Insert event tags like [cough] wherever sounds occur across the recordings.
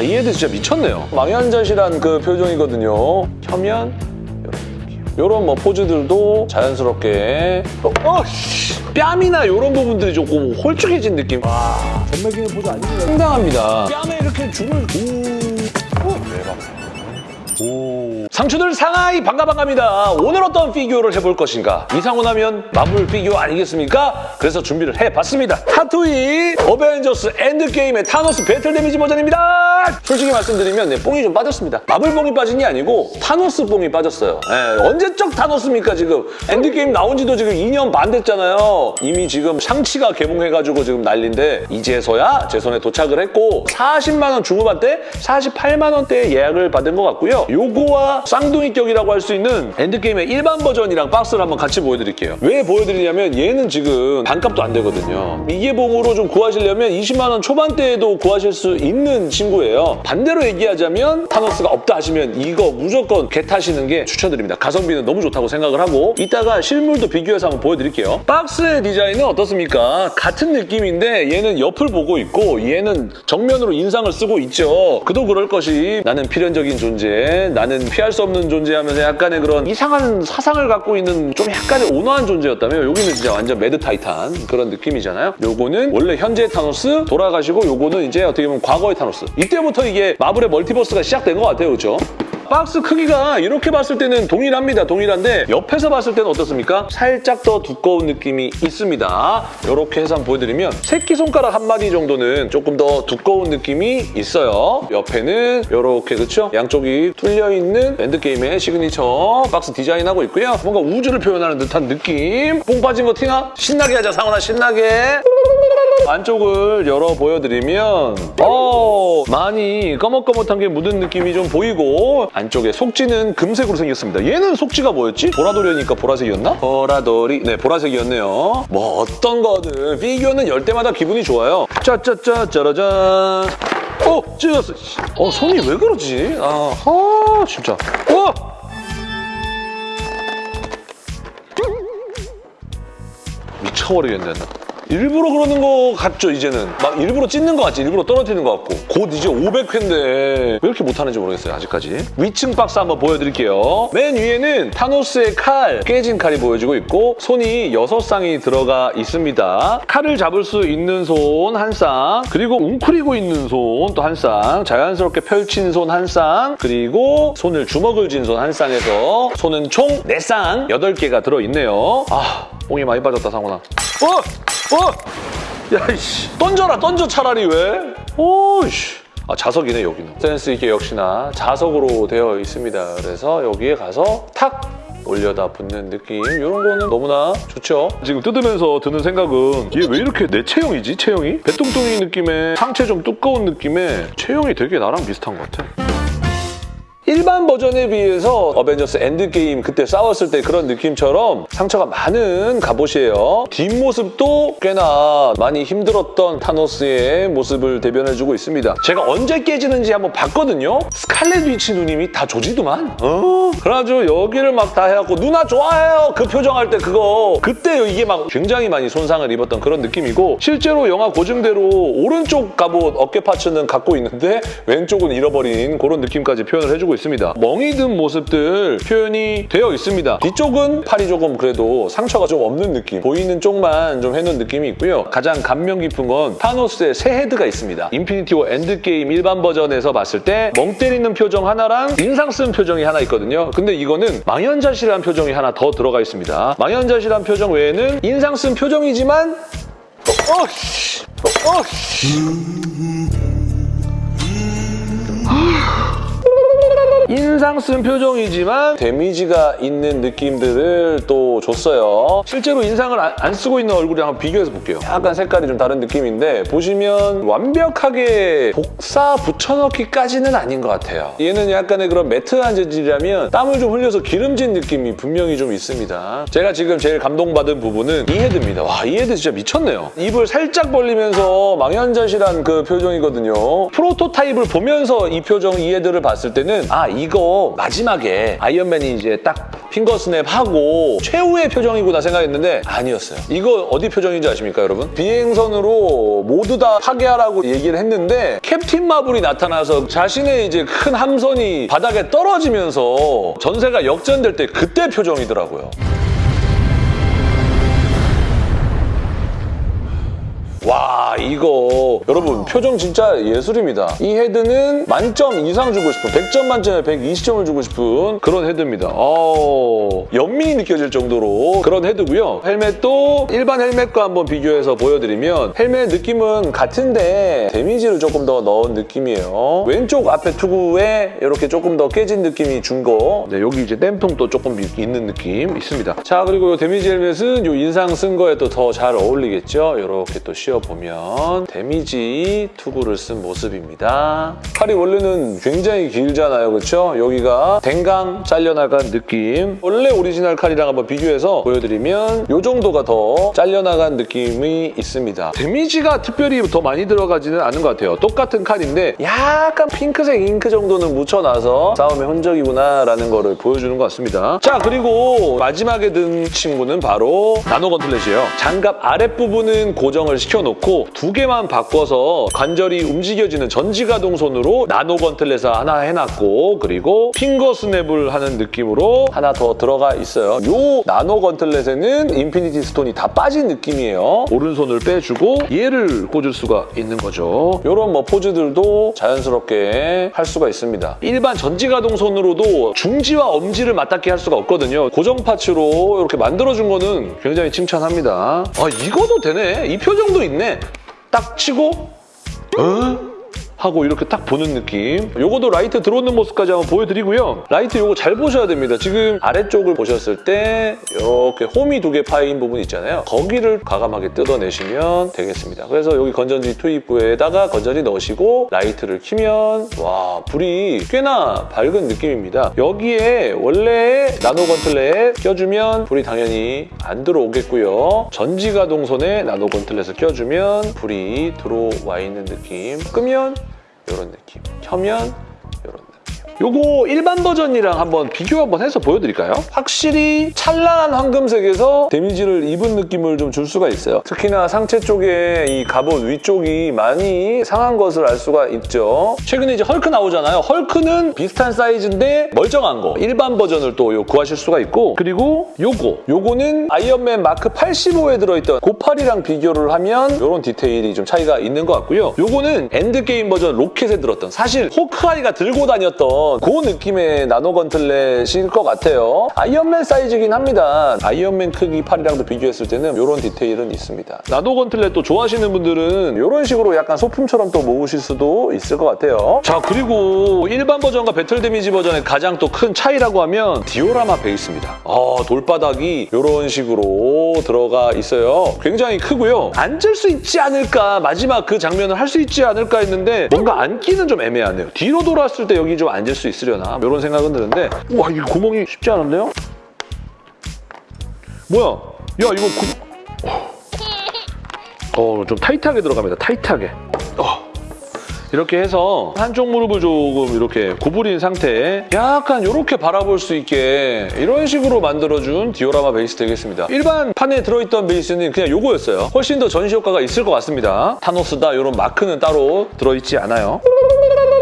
와, 이 헤드 진짜 미쳤네요. 망연자실한 그 표정이거든요. 켜면 이런 뭐 포즈들도 자연스럽게 어, 어, 씨. 뺨이나 이런 부분들이 조금 홀쭉해진 느낌. 와, 전매기는 보지 아니네요. 상당합니다. 뺨에 이렇게 줄을 오. 오. 상추들 상하이 반가 반갑니다. 오늘 어떤 피규어를 해볼 것인가? 이상호 하면 마블 피규어 아니겠습니까? 그래서 준비를 해봤습니다. 핫토이 어벤져스 엔드게임의 타노스 battle damage 버전입니다. 솔직히 말씀드리면 네, 뽕이 좀 빠졌습니다. 마블 뽕이 빠진 게 아니고 타노스 뽕이 빠졌어요. 예, 언제적 타노스입니까 지금? 엔드게임 나온 지도 지금 2년 반 됐잖아요. 이미 지금 샹치가 개봉해가지고 지금 난리인데 이제서야 제 손에 도착을 했고 40만 원 중후반 때 48만 원대에 예약을 받은 것 같고요. 요거와 쌍둥이격이라고 할 수 있는 엔드게임의 일반 버전이랑 박스를 한번 같이 보여드릴게요. 왜 보여드리냐면 얘는 지금 반값도 안 되거든요. 미개봉으로 좀 구하시려면 20만 원 초반대에도 구하실 수 있는 친구예요. 반대로 얘기하자면 타노스가 없다 하시면 이거 무조건 get 하시는 게 추천드립니다. 가성비는 너무 좋다고 생각을 하고 이따가 실물도 비교해서 한번 보여드릴게요. 박스의 디자인은 어떻습니까? 같은 느낌인데 얘는 옆을 보고 있고 얘는 정면으로 인상을 쓰고 있죠. 그도 그럴 것이 나는 필연적인 존재, 나는 피할 수 없는 존재하면서 약간의 그런 이상한 사상을 갖고 있는 좀 약간의 온화한 존재였다면 여기는 진짜 완전 mad Titan 그런 느낌이잖아요. 요거는 원래 현재 타노스 돌아가시고 요거는 이제 어떻게 보면 과거의 타노스. 이때부터 이게 마블의 multiverse가 시작된 것 같아요. 그렇죠? 박스 크기가 이렇게 봤을 때는 동일합니다. 동일한데 옆에서 봤을 때는 어떻습니까? 살짝 더 두꺼운 느낌이 있습니다. 이렇게 해서 한번 보여드리면 새끼손가락 한 마디 정도는 조금 더 두꺼운 느낌이 있어요. 옆에는 이렇게 그렇죠? 양쪽이 뚫려있는 엔드게임의 시그니처 박스 디자인하고 있고요. 뭔가 우주를 표현하는 듯한 느낌. 뽕 빠진 거 티나? 신나게 하자, 상원아, 신나게. 안쪽을 열어 보여드리면 어 많이 꺼뭇꺼뭇한 게 묻은 느낌이 좀 보이고 안쪽에 속지는 금색으로 생겼습니다. 얘는 속지가 뭐였지? 보라돌이니까 보라색이었나? 보라돌이 네 보라색이었네요. 뭐 어떤 거든 피규어는 열 때마다 기분이 좋아요. 짜짜짜 짜라잔 어 찢었어. 어 손이 왜 그러지? 아, 아 진짜. 어 미쳐버리겠네 나. 일부러 그러는 거 같죠 이제는. 막 일부러 찢는 거 같지. 일부러 떨어뜨리는 거 같고. 곧 이제 500회인데 왜 이렇게 못하는지 모르겠어요 아직까지. 위층 박스 한번 보여드릴게요. 맨 위에는 타노스의 칼 깨진 칼이 보여지고 있고 손이 6쌍이 들어가 있습니다. 칼을 잡을 수 있는 손 한 쌍 그리고 웅크리고 있는 손 또 한 쌍 자연스럽게 펼친 손 한 쌍 그리고 손을 주먹을 쥔 손 한 쌍에서 손은 총 4쌍 8개가 들어있네요. 아 뽕이 많이 빠졌다 상훈아. 어! 어! 야, 이씨. 던져라, 던져 차라리 왜? 오이씨. 아, 자석이네, 여기는. 센스 있게 역시나 자석으로 되어 있습니다. 그래서 여기에 가서 탁! 올려다 붙는 느낌 이런 거는 너무나 좋죠. 지금 뜯으면서 드는 생각은 얘 왜 이렇게 내 체형이지, 체형이? 배뚱뚱이 느낌의 상체 좀 두꺼운 느낌의 체형이 되게 나랑 비슷한 것 같아. 일반 버전에 비해서 어벤져스 엔드게임 그때 싸웠을 때 그런 느낌처럼 상처가 많은 갑옷이에요. 뒷모습도 꽤나 많이 힘들었던 타노스의 모습을 대변해주고 있습니다. 제가 언제 깨지는지 한번 봤거든요. 스칼렛 위치 누님이 다 조지더만. 어? 그래가지고 여기를 막 다 해갖고 누나 좋아해요 그 표정할 때 그거 그때 이게 막 굉장히 많이 손상을 입었던 그런 느낌이고 실제로 영화 고증대로 오른쪽 갑옷 어깨 parts는 갖고 있는데 왼쪽은 잃어버린 그런 느낌까지 표현을 해주고 있습니다. 멍이 든 모습들 표현이 되어 있습니다. 뒤쪽은 팔이 조금 그래도 상처가 좀 없는 느낌 보이는 쪽만 좀 해놓은 느낌이 있고요. 가장 감명 깊은 건 타노스의 세 헤드가 있습니다. 인피니티 워 엔드게임 일반 버전에서 봤을 때 멍 때리는 표정 하나랑 인상 쓴 표정이 하나 있거든요. 근데 이거는 망연자실한 표정이 하나 더 들어가 있습니다. 망연자실한 표정 외에는 인상 쓴 표정이지만 어, 씨. 어, 인상 쓴 표정이지만 damage가 있는 느낌들을 또 줬어요. 실제로 인상을 안, 안 쓰고 있는 얼굴이랑 한번 비교해서 볼게요. 약간 색깔이 좀 다른 느낌인데 보시면 완벽하게 복사 붙여넣기까지는 아닌 것 같아요. 얘는 약간의 그런 matte한 재질이라면 땀을 좀 흘려서 기름진 느낌이 분명히 좀 있습니다. 제가 지금 제일 감동받은 부분은 이 헤드입니다. 와, 이 헤드 진짜 미쳤네요. 입을 살짝 벌리면서 망연자실한 그 표정이거든요. prototype을 보면서 이 표정, 이 헤드를 봤을 때는 아, 이거 마지막에 아이언맨이 이제 딱 finger snap 하고 최후의 표정이구나 생각했는데 아니었어요. 이거 어디 표정인지 아십니까 여러분? 비행선으로 모두 다 파괴하라고 얘기를 했는데 캡틴 마블이 나타나서 자신의 이제 큰 함선이 바닥에 떨어지면서 전세가 역전될 때 그때 표정이더라고요. 와 이거 여러분 표정 진짜 예술입니다. 이 헤드는 만점 이상 주고 싶은 100점 만점에 120점을 주고 싶은 그런 헤드입니다. 어, 연민이 느껴질 정도로 그런 헤드고요. 헬멧도 일반 헬멧과 한번 비교해서 보여드리면 헬멧 느낌은 같은데 데미지를 조금 더 넣은 느낌이에요. 왼쪽 앞에 투구에 이렇게 조금 더 깨진 느낌이 준 거. 네, 여기 이제 땜통도 조금 있는 느낌 있습니다. 자 그리고 이 데미지 헬멧은 이 인상 쓴 거에 또 더 잘 어울리겠죠. 이렇게 또 씌워 보면 데미지 투구를 쓴 모습입니다. 팔이 원래는 굉장히 길잖아요. 그렇죠? 여기가 댕강 잘려나간 느낌. 원래 오리지널 칼이랑 한번 비교해서 보여드리면 이 정도가 더 잘려나간 느낌이 있습니다. 데미지가 특별히 더 많이 들어가지는 않은 것 같아요. 똑같은 칼인데 약간 핑크색 잉크 정도는 묻혀놔서 싸움의 흔적이구나 라는 거를 보여주는 것 같습니다. 자 그리고 마지막에 든 친구는 바로 nano gauntlet이에요. 장갑 아랫부분은 고정을 시켜 놓고 두 개만 바꿔서 관절이 움직여지는 전지가동 손으로 nano gauntlet을 하나 해놨고 그리고 finger snap을 하는 느낌으로 하나 더 들어가 있어요. 이 nano gauntlet에는 인피니티 스톤이 다 빠진 느낌이에요. 오른손을 빼주고 얘를 꽂을 수가 있는 거죠. 이런 뭐 포즈들도 자연스럽게 할 수가 있습니다. 일반 전지가동 손으로도 중지와 엄지를 맞닿게 할 수가 없거든요. 고정 parts로 이렇게 만들어준 거는 굉장히 칭찬합니다. 아 이거도 되네. 이 표정도 있네. 딱 치고 어? 하고 이렇게 딱 보는 느낌. 요거도 라이트 들어오는 모습까지 한번 보여드리고요. 라이트 요거 잘 보셔야 됩니다. 지금 아래쪽을 보셨을 때 이렇게 홈이 두 개 파인 부분 있잖아요. 거기를 과감하게 뜯어내시면 되겠습니다. 그래서 여기 건전지 투입부에다가 건전지 넣으시고 라이트를 키면 와 불이 꽤나 밝은 느낌입니다. 여기에 원래 nano gauntlet 껴주면 불이 당연히 안 들어오겠고요. 전지가동 손에 nano gauntlet을 껴주면 불이 들어와 있는 느낌. 끄면 이런 느낌. 켜면. 요거 일반 버전이랑 한번 비교 한번 해서 보여드릴까요? 확실히 찬란한 황금색에서 데미지를 입은 느낌을 좀 줄 수가 있어요. 특히나 상체 쪽에 이 갑옷 위쪽이 많이 상한 것을 알 수가 있죠. 최근에 이제 헐크 나오잖아요. 헐크는 비슷한 사이즈인데 멀쩡한 거. 일반 버전을 또요 구하실 수가 있고 그리고 요거. 요거는 아이언맨 마크 85에 들어있던 그 팔이랑 비교를 하면 이런 디테일이 좀 차이가 있는 것 같고요. 요거는 엔드게임 버전 로켓에 들었던 사실 호크아이가 들고 다녔던 그 느낌의 nano gauntlet일 것 같아요. 아이언맨 사이즈긴 합니다. 아이언맨 크기 팔이랑도 비교했을 때는 이런 디테일은 있습니다. nano gauntlet 또 좋아하시는 분들은 이런 식으로 약간 소품처럼 또 모으실 수도 있을 것 같아요. 자 그리고 일반 버전과 battle damage 버전의 가장 또 큰 차이라고 하면 디오라마 베이스입니다. 아, 돌바닥이 이런 식으로 들어가 있어요. 굉장히 크고요. 앉을 수 있지 않을까 마지막 그 장면을 할 수 있지 않을까 했는데 뭔가 앉기는 좀 애매하네요. 뒤로 돌았을 때 여기 좀 앉을 수 있으려나 이런 생각은 드는데 와 이게 구멍이 쉽지 않은데요? 뭐야? 야 이거 구... 어, 좀 타이트하게 들어갑니다. 타이트하게. 어. 이렇게 해서 한쪽 무릎을 조금 이렇게 구부린 상태에 약간 이렇게 바라볼 수 있게 이런 식으로 만들어준 디오라마 베이스 되겠습니다. 일반 판에 들어있던 베이스는 그냥 요거였어요. 훨씬 더 전시 효과가 있을 것 같습니다. 타노스다 이런 마크는 따로 들어있지 않아요.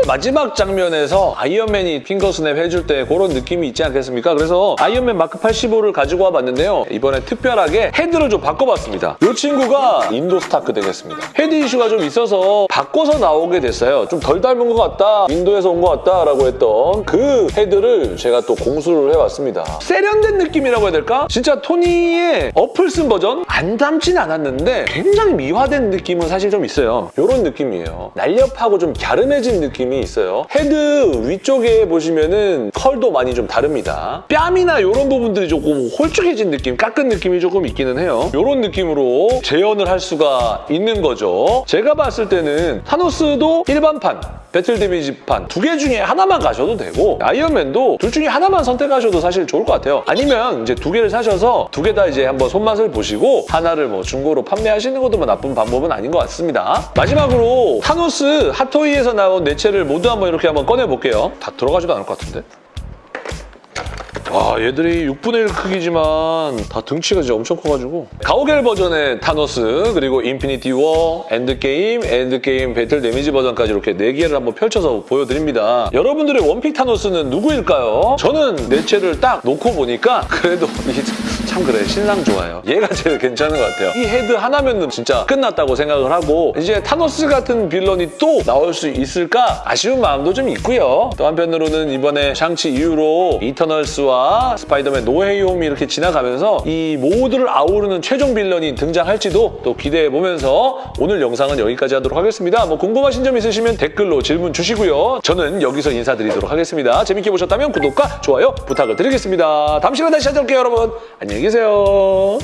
마지막 장면에서 아이언맨이 finger snap 해줄 때 그런 느낌이 있지 않겠습니까? 그래서 아이언맨 마크 85를 가지고 와봤는데요. 이번에 특별하게 헤드를 좀 바꿔봤습니다. 이 친구가 인도 스타크 되겠습니다. 헤드 이슈가 좀 있어서 바꿔서 나오게 됐어요. 좀 덜 닮은 것 같다, 인도에서 온 것 같다라고 했던 그 헤드를 제가 또 공수를 해왔습니다. 세련된 느낌이라고 해야 될까? 진짜 토니의 어플 쓴 버전? 안 닮진 않았는데 굉장히 미화된 느낌은 사실 좀 있어요. 이런 느낌이에요. 날렵하고 좀 갸름해진 느낌 이 있어요. 헤드 위쪽에 보시면은 컬도 많이 좀 다릅니다. 뺨이나 이런 부분들이 조금 홀쭉해진 느낌, 깎은 느낌이 조금 있기는 해요. 이런 느낌으로 재현을 할 수가 있는 거죠. 제가 봤을 때는 타노스도 일반판, battle damage판 두 개 중에 하나만 가셔도 되고 아이언맨도 둘 중에 하나만 선택하셔도 사실 좋을 것 같아요. 아니면 이제 두 개를 사셔서 두 개 다 이제 한번 손맛을 보시고 하나를 뭐 중고로 판매하시는 것도 뭐 나쁜 방법은 아닌 것 같습니다. 마지막으로 타노스 핫토이에서 나온 네 체를 모두 한번 이렇게 한번 꺼내볼게요. 다 들어가지도 않을 것 같은데? 와 얘들이 6분의 1 크기지만 다 등치가 진짜 엄청 커가지고 가오갤 버전의 타노스 그리고 인피니티 워, 엔드게임, 엔드게임 battle damage 버전까지 이렇게 4개를 한번 펼쳐서 보여드립니다. 여러분들의 one pick 타노스는 누구일까요? 저는 네 체를 딱 놓고 보니까 그래도 [laughs] 이게 참 그래 신랑 좋아요. 얘가 제일 괜찮은 것 같아요. 이 헤드 하나면 진짜 끝났다고 생각을 하고 이제 타노스 같은 빌런이 또 나올 수 있을까 아쉬운 마음도 좀 있고요. 또 한편으로는 이번에 샹치 이후로 이터널스와 스파이더맨 노 웨이 홈이 이렇게 지나가면서 이 모두를 아우르는 최종 빌런이 등장할지도 또 기대해보면서 오늘 영상은 여기까지 하도록 하겠습니다. 뭐 궁금하신 점 있으시면 댓글로 질문 주시고요. 저는 여기서 인사드리도록 하겠습니다. 재밌게 보셨다면 구독과 좋아요 부탁을 드리겠습니다. 다음 시간에 다시 찾아올게요, 여러분. 안녕히 계세요.